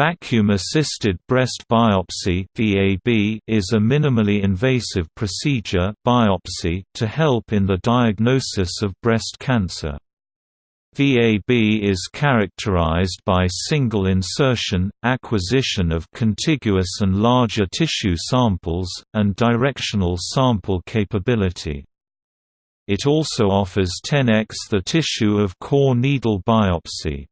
Vacuum-assisted breast biopsy is a minimally invasive procedure biopsy to help in the diagnosis of breast cancer. VAB is characterized by single insertion, acquisition of contiguous and larger tissue samples, and directional sample capability. It also offers 10x the tissue of core needle biopsy.